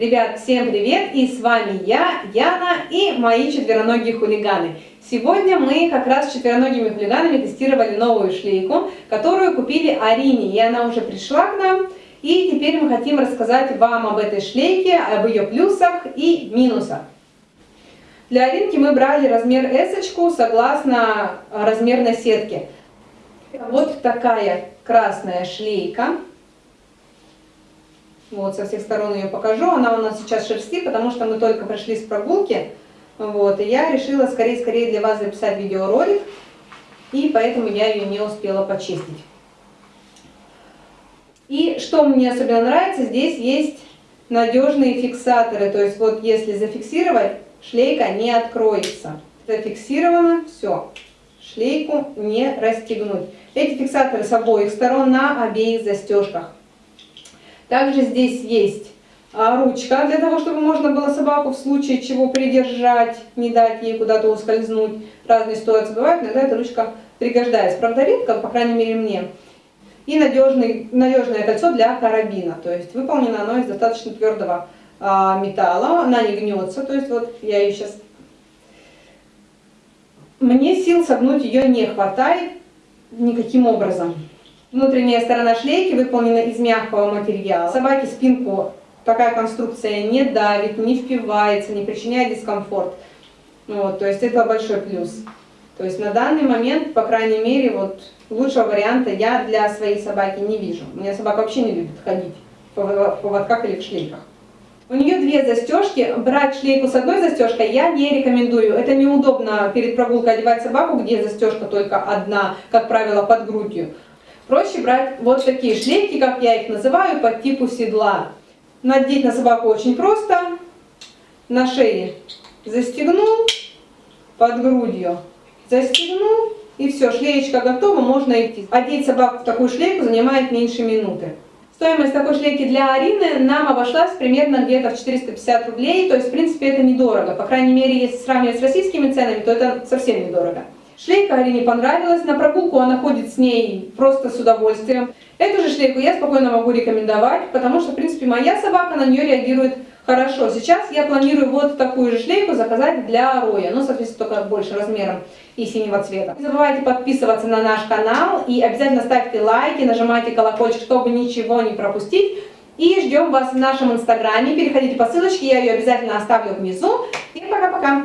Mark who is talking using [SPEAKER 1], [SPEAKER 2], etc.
[SPEAKER 1] Ребят, всем привет! И с вами я, Яна и мои четвероногие хулиганы. Сегодня мы как раз с четвероногими хулиганами тестировали новую шлейку, которую купили Арине, и она уже пришла к нам. И теперь мы хотим рассказать вам об этой шлейке, об ее плюсах и минусах. Для Аринки мы брали размер S согласно размерной сетке. Вот такая красная шлейка. Вот, со всех сторон ее покажу. Она у нас сейчас шерсти, потому что мы только пришли с прогулки. Вот, и я решила скорее-скорее для вас записать видеоролик. И поэтому я ее не успела почистить. И что мне особенно нравится, здесь есть надежные фиксаторы. То есть вот если зафиксировать, шлейка не откроется. Зафиксировано, все. Шлейку не расстегнуть. Эти фиксаторы с обоих сторон на обеих застежках. Также здесь есть а, ручка для того, чтобы можно было собаку в случае чего придержать, не дать ей куда-то ускользнуть. Разные ситуации бывают, иногда эта ручка пригождается. Правда, редко, по крайней мере мне. И надежный, надежное кольцо для карабина. То есть выполнено оно из достаточно твердого а, металла. Она не гнется. То есть вот я ее сейчас... Мне сил согнуть ее не хватает никаким образом. Внутренняя сторона шлейки выполнена из мягкого материала. Собаке спинку такая конструкция не давит, не впивается, не причиняет дискомфорт. Вот, то есть это большой плюс. То есть на данный момент, по крайней мере, вот лучшего варианта я для своей собаки не вижу. У меня собака вообще не любит ходить в поводках или в шлейках. У нее две застежки. Брать шлейку с одной застежкой я не рекомендую. Это неудобно перед прогулкой одевать собаку, где застежка только одна, как правило, под грудью. Проще брать вот такие шлейки, как я их называю, по типу седла. Надеть на собаку очень просто. На шее застегнул, под грудью застегнул, и все, шлеечка готова, можно идти. Одеть собаку в такую шлейку занимает меньше минуты. Стоимость такой шлейки для Арины нам обошлась примерно где-то в 450 рублей, то есть, в принципе, это недорого. По крайней мере, если сравнивать с российскими ценами, то это совсем недорого. Шлейка Арине понравилась, на прогулку она ходит с ней просто с удовольствием. Эту же шлейку я спокойно могу рекомендовать, потому что, в принципе, моя собака на нее реагирует хорошо. Сейчас я планирую вот такую же шлейку заказать для Роя, ну, соответственно, только больше размером и синего цвета. Не забывайте подписываться на наш канал и обязательно ставьте лайки, нажимайте колокольчик, чтобы ничего не пропустить. И ждем вас в нашем инстаграме. Переходите по ссылочке, я ее обязательно оставлю внизу. И пока-пока!